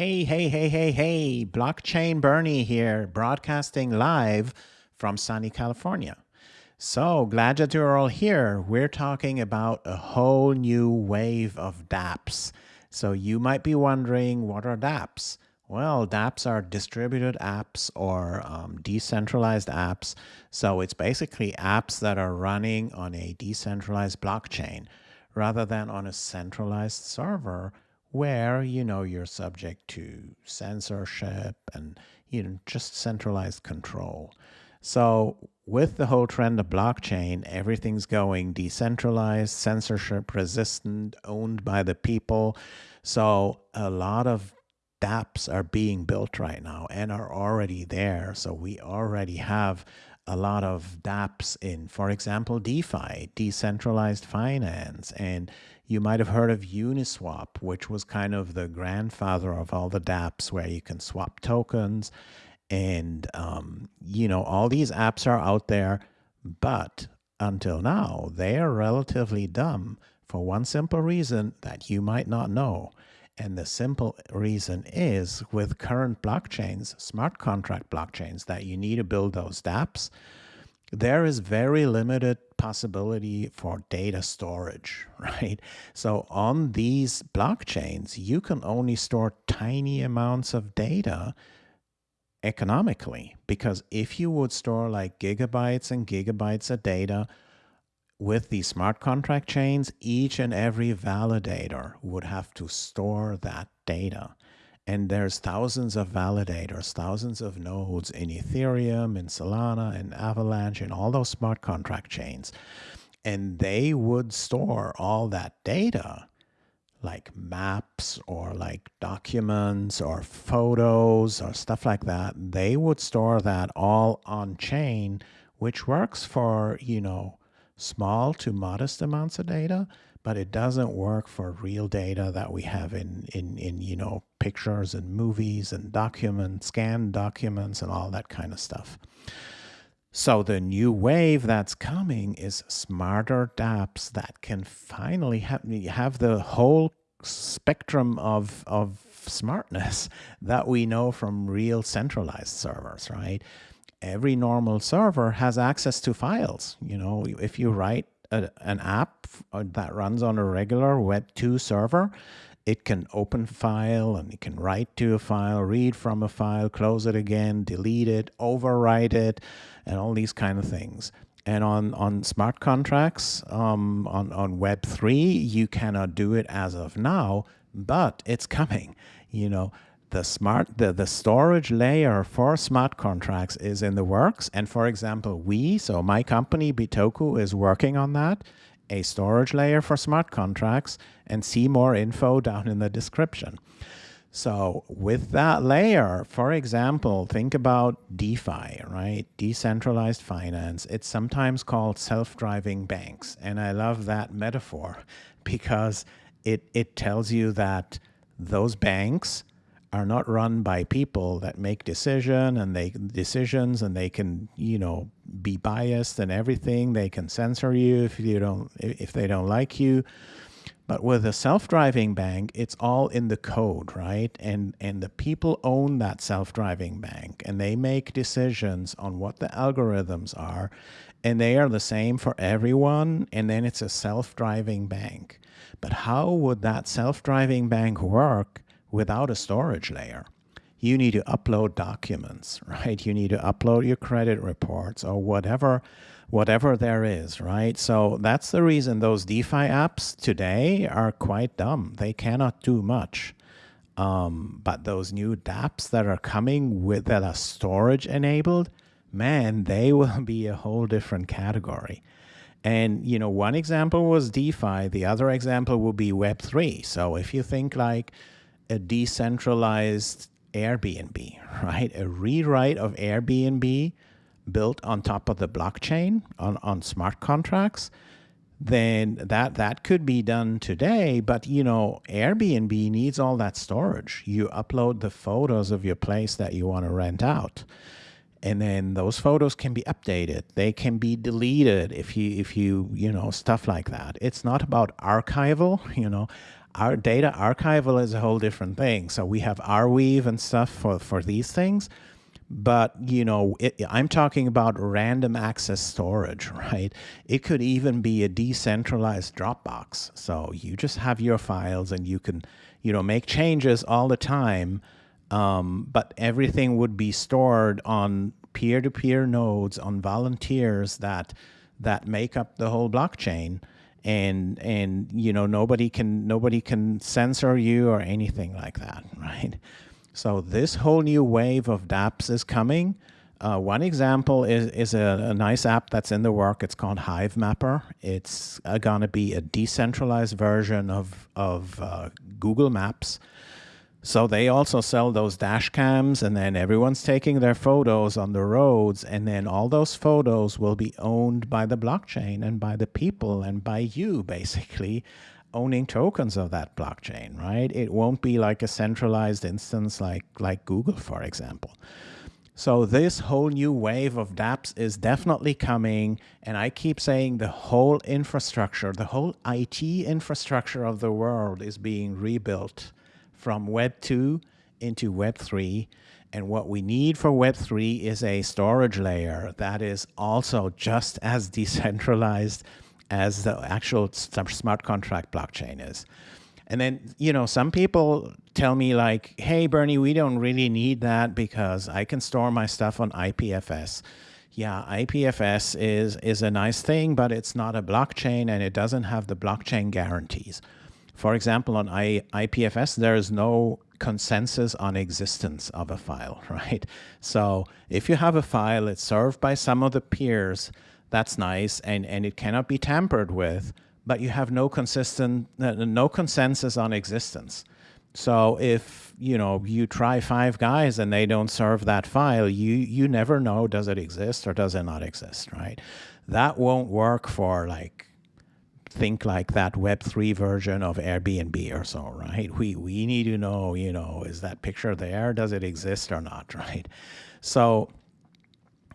Hey, hey, hey, hey, hey, Blockchain Bernie here, broadcasting live from sunny California. So glad that you're all here. We're talking about a whole new wave of dApps. So you might be wondering, what are dApps? Well, dApps are distributed apps or um, decentralized apps. So it's basically apps that are running on a decentralized blockchain rather than on a centralized server where you know you're subject to censorship and you know just centralized control. So with the whole trend of blockchain, everything's going decentralized, censorship resistant, owned by the people. So a lot of dApps are being built right now and are already there. So we already have a lot of dApps in, for example, DeFi, decentralized finance, and you might have heard of Uniswap, which was kind of the grandfather of all the dApps where you can swap tokens. And, um, you know, all these apps are out there, but until now, they are relatively dumb for one simple reason that you might not know. And the simple reason is with current blockchains, smart contract blockchains, that you need to build those dApps there is very limited possibility for data storage, right? So on these blockchains, you can only store tiny amounts of data economically because if you would store like gigabytes and gigabytes of data with these smart contract chains, each and every validator would have to store that data. And there's thousands of validators, thousands of nodes in Ethereum, in Solana, in Avalanche, in all those smart contract chains. And they would store all that data like maps or like documents or photos or stuff like that. They would store that all on chain, which works for, you know, small to modest amounts of data but it doesn't work for real data that we have in, in, in you know, pictures and movies and documents, scanned documents and all that kind of stuff. So the new wave that's coming is smarter dApps that can finally have, have the whole spectrum of, of smartness that we know from real centralized servers, right? Every normal server has access to files. You know, if you write a, an app uh, that runs on a regular Web 2 server, it can open file and it can write to a file, read from a file, close it again, delete it, overwrite it, and all these kind of things. And on, on smart contracts, um, on, on Web3, you cannot do it as of now, but it's coming. You know, the smart the, the storage layer for smart contracts is in the works. And for example we so my company bitoku is working on that a storage layer for smart contracts. And see more info down in the description. So with that layer for example think about defi right? Decentralized finance. It's sometimes called self-driving banks. And i love that metaphor because it it tells you that those banks are not run by people that make decision and they decisions and they can you know be biased and everything. They can censor you if you don't if they don't like you. But with a self-driving bank it's all in the code right? And and the people own that self-driving bank and they make decisions on what the algorithms are and they are the same for everyone and then it's a self-driving bank. But how would that self-driving bank work without a storage layer. You need to upload documents, right? You need to upload your credit reports or whatever whatever there is, right? So that's the reason those DeFi apps today are quite dumb. They cannot do much. Um, but those new dApps that are coming with that are storage enabled, man, they will be a whole different category. And, you know, one example was DeFi. The other example will be Web3. So if you think like, a decentralized Airbnb, right? A rewrite of Airbnb built on top of the blockchain on, on smart contracts, then that that could be done today. But you know, Airbnb needs all that storage. You upload the photos of your place that you want to rent out. And then those photos can be updated. They can be deleted if you if you you know stuff like that. It's not about archival, you know. Our data archival is a whole different thing. So we have Arweave and stuff for, for these things. But, you know, it, I'm talking about random access storage, right? It could even be a decentralized Dropbox. So you just have your files and you can, you know, make changes all the time. Um, but everything would be stored on peer-to-peer -peer nodes on volunteers that that make up the whole blockchain and and you know nobody can nobody can censor you or anything like that right so this whole new wave of dapps is coming uh, one example is, is a, a, nice app that's in the work. It's called Hivemapper. It's uh, going to be a decentralized version of, of uh, Google Maps so they also sell those dash cams and then everyone's taking their photos on the roads and then all those photos will be owned by the blockchain and by the people and by you basically owning tokens of that blockchain, right? It won't be like a centralized instance like, like Google, for example. So this whole new wave of dApps is definitely coming. And I keep saying the whole infrastructure, the whole IT infrastructure of the world is being rebuilt from Web 2 into Web 3. And what we need for Web 3 is a storage layer that is also just as decentralized as the actual smart contract blockchain is. And then, you know, some people tell me like, hey, Bernie, we don't really need that because I can store my stuff on IPFS. Yeah, IPFS is, is a nice thing, but it's not a blockchain and it doesn't have the blockchain guarantees. For example, on I, IPFS, there is no consensus on existence of a file, right? So if you have a file, it's served by some of the peers, that's nice, and, and it cannot be tampered with, but you have no consistent, no consensus on existence. So if you know you try five guys and they don't serve that file, you you never know does it exist or does it not exist, right? That won't work for like think like that Web3 version of Airbnb or so, right? We, we need to know, you know, is that picture there? Does it exist or not, right? So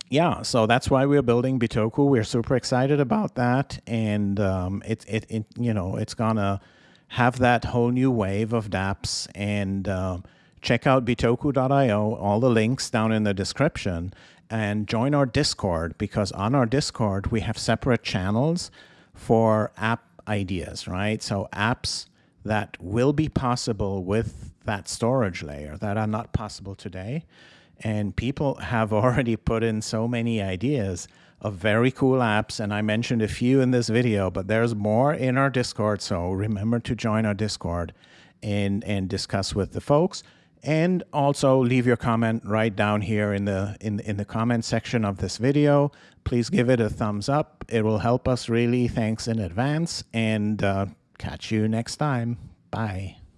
yeah, so that's why we're building Bitoku. We're super excited about that. And um, it, it, it, you know, it's gonna have that whole new wave of dApps and uh, check out bitoku.io, all the links down in the description and join our Discord because on our Discord, we have separate channels for app ideas, right? So apps that will be possible with that storage layer that are not possible today. And people have already put in so many ideas of very cool apps. And I mentioned a few in this video, but there's more in our Discord. So remember to join our Discord and, and discuss with the folks. And also leave your comment right down here in the, in, in the comment section of this video. Please give it a thumbs up. It will help us really. Thanks in advance and uh, catch you next time. Bye.